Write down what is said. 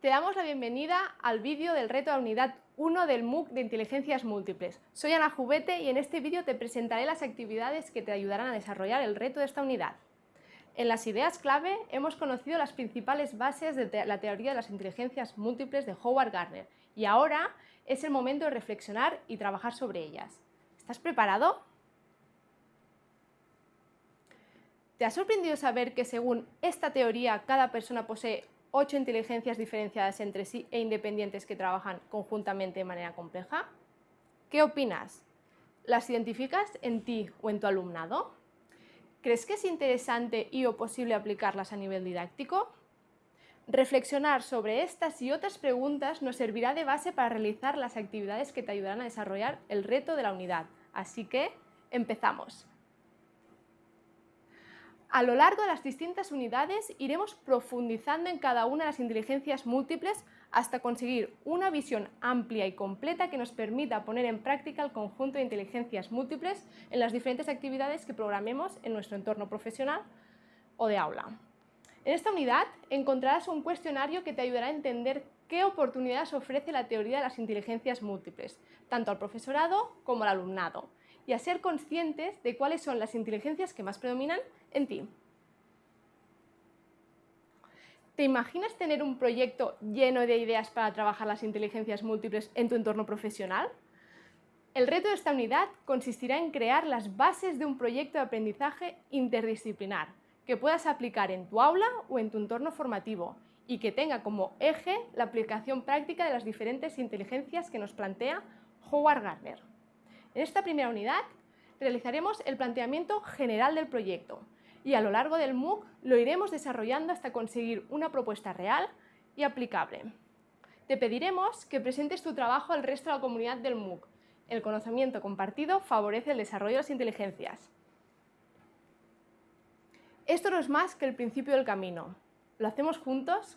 Te damos la bienvenida al vídeo del reto de unidad 1 del MOOC de Inteligencias Múltiples. Soy Ana Jubete y en este vídeo te presentaré las actividades que te ayudarán a desarrollar el reto de esta unidad. En las ideas clave hemos conocido las principales bases de la teoría de las inteligencias múltiples de Howard Gardner y ahora es el momento de reflexionar y trabajar sobre ellas. ¿Estás preparado? ¿Te ha sorprendido saber que según esta teoría cada persona posee ocho inteligencias diferenciadas entre sí e independientes que trabajan conjuntamente de manera compleja? ¿Qué opinas? ¿Las identificas en ti o en tu alumnado? ¿Crees que es interesante y o posible aplicarlas a nivel didáctico? Reflexionar sobre estas y otras preguntas nos servirá de base para realizar las actividades que te ayudarán a desarrollar el reto de la unidad. Así que, empezamos. A lo largo de las distintas unidades iremos profundizando en cada una de las inteligencias múltiples hasta conseguir una visión amplia y completa que nos permita poner en práctica el conjunto de inteligencias múltiples en las diferentes actividades que programemos en nuestro entorno profesional o de aula. En esta unidad encontrarás un cuestionario que te ayudará a entender qué oportunidades ofrece la teoría de las inteligencias múltiples, tanto al profesorado como al alumnado, y a ser conscientes de cuáles son las inteligencias que más predominan en ti. ¿Te imaginas tener un proyecto lleno de ideas para trabajar las inteligencias múltiples en tu entorno profesional? El reto de esta unidad consistirá en crear las bases de un proyecto de aprendizaje interdisciplinar que puedas aplicar en tu aula o en tu entorno formativo y que tenga como eje la aplicación práctica de las diferentes inteligencias que nos plantea Howard Gardner. En esta primera unidad realizaremos el planteamiento general del proyecto y a lo largo del MOOC lo iremos desarrollando hasta conseguir una propuesta real y aplicable. Te pediremos que presentes tu trabajo al resto de la comunidad del MOOC. El conocimiento compartido favorece el desarrollo de las inteligencias. Esto no es más que el principio del camino. ¿Lo hacemos juntos?